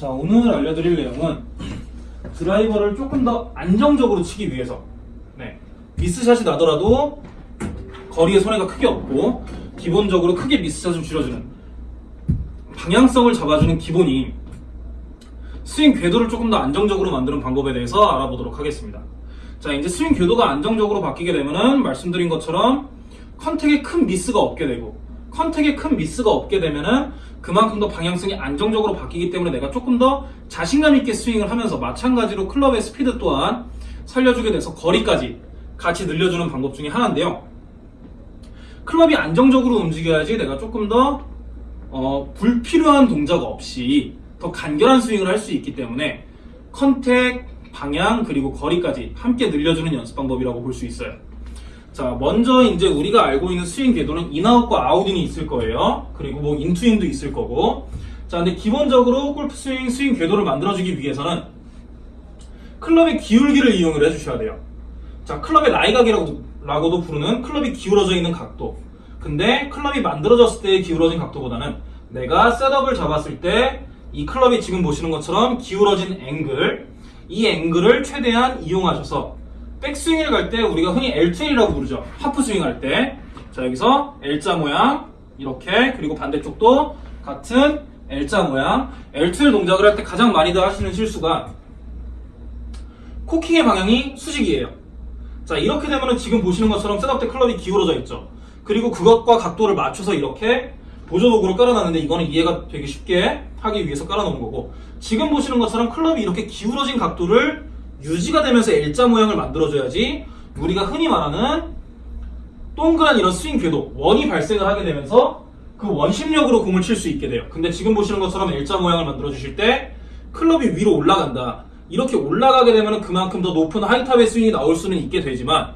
자, 오늘 알려드릴 내용은 드라이버를 조금 더 안정적으로 치기 위해서 네, 미스샷이 나더라도 거리에 손해가 크게 없고 기본적으로 크게 미스샷을 줄여주는 방향성을 잡아주는 기본이 스윙 궤도를 조금 더 안정적으로 만드는 방법에 대해서 알아보도록 하겠습니다. 자, 이제 스윙 궤도가 안정적으로 바뀌게 되면은 말씀드린 것처럼 컨택에 큰 미스가 없게 되고 contact에 큰 미스가 없게 되면은 그만큼 더 방향성이 안정적으로 바뀌기 때문에 내가 조금 더 자신감 있게 스윙을 하면서 마찬가지로 클럽의 스피드 또한 살려주게 돼서 거리까지 같이 늘려주는 방법 중에 하나인데요. 클럽이 안정적으로 움직여야지 내가 조금 더 어, 불필요한 동작 없이 더 간결한 스윙을 할 수 있기 때문에 contact, 방향 그리고 거리까지 함께 늘려주는 연습 방법이라고 볼 수 있어요. 자, 먼저 이제 우리가 알고 있는 스윙 궤도는 in-out과 out-in이 있을 거예요. 그리고 뭐 in-to-in도 있을 거고. 자, 근데 기본적으로 골프 스윙 스윙 궤도를 만들어주기 위해서는 클럽의 기울기를 이용을 해주셔야 돼요. 자, 클럽의 lie각이라고도 라고도 부르는 클럽이 기울어져 있는 각도. 근데 클럽이 만들어졌을 때의 기울어진 각도보다는 내가 setup을 잡았을 때 이 클럽이 지금 보시는 것처럼 기울어진 앵글, 이 앵글을 최대한 이용하셔서 백스윙을 갈 때 우리가 흔히 L2L이라고 부르죠. 하프 스윙 할 때. 자, 여기서 L자 모양, 이렇게, 그리고 반대쪽도 같은 L자 모양. L2L 동작을 할 때 가장 많이들 하시는 실수가 코킹의 방향이 수직이에요. 자, 이렇게 되면은 지금 보시는 것처럼 셋업 때 클럽이 기울어져 있죠. 그리고 그것과 각도를 맞춰서 이렇게 보조도구를 깔아놨는데 이거는 이해가 되게 쉽게 하기 위해서 깔아놓은 거고 지금 보시는 것처럼 클럽이 이렇게 기울어진 각도를 유지가 되면서 L자 모양을 만들어줘야지 우리가 흔히 말하는 동그란 이런 스윙 궤도 원이 발생을 하게 되면서 그 원심력으로 공을 칠 수 있게 돼요. 근데 지금 보시는 것처럼 L자 모양을 만들어 주실 때 클럽이 위로 올라간다. 이렇게 올라가게 되면 그만큼 더 높은 하이탑의 스윙이 나올 수는 있게 되지만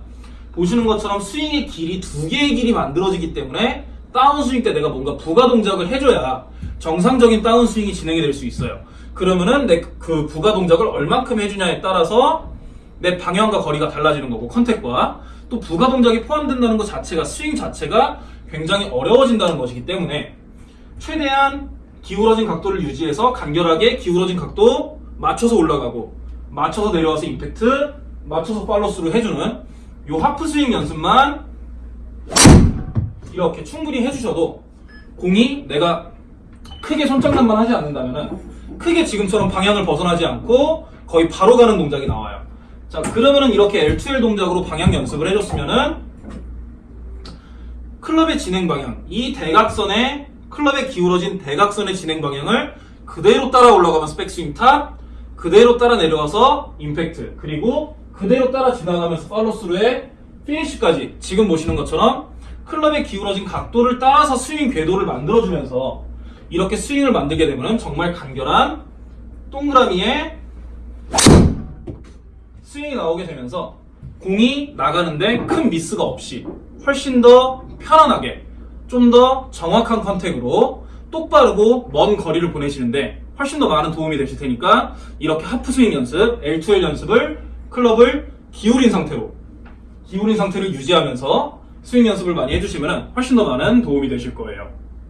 보시는 것처럼 스윙의 길이 두 개의 길이 만들어지기 때문에 다운스윙 때 내가 뭔가 부가 동작을 해줘야 정상적인 다운스윙이 진행이 될 수 있어요. 그러면은 내 그 부가 동작을 얼만큼 해주냐에 따라서 내 방향과 거리가 달라지는 거고 컨택과. 또 부가 동작이 포함된다는 것 자체가 스윙 자체가 굉장히 어려워진다는 것이기 때문에 최대한 기울어진 각도를 유지해서 간결하게 기울어진 각도 맞춰서 올라가고 맞춰서 내려와서 임팩트 맞춰서 팔로스루 해주는 요 하프 스윙 연습만 이렇게 충분히 해주셔도 공이 내가 크게 손장난만 하지 않는다면은 크게 지금처럼 방향을 벗어나지 않고 거의 바로 가는 동작이 나와요. 자 그러면은 이렇게 L2L 동작으로 방향 연습을 해줬으면은 클럽의 진행 방향 이 대각선의 클럽의 기울어진 대각선의 진행 방향을 그대로 따라 올라가면서 백스윙 top 그대로 따라 내려와서 임팩트 그리고 그대로 따라 지나가면서 팔로스루의 피니쉬까지 지금 보시는 것처럼 클럽의 기울어진 각도를 따라서 스윙 궤도를 만들어주면서 이렇게 스윙을 만들게 되면 정말 간결한 동그라미의 스윙이 나오게 되면서 공이 나가는데 큰 미스가 없이 훨씬 더 편안하게 좀 더 정확한 contact으로 똑바르고 먼 거리를 보내시는데 훨씬 더 많은 도움이 되실 테니까 이렇게 하프 스윙 연습, L2L 연습을 클럽을 기울인 상태로 기울인 상태를 유지하면서 스윙 연습을 많이 해주시면 훨씬 더 많은 도움이 되실 거예요.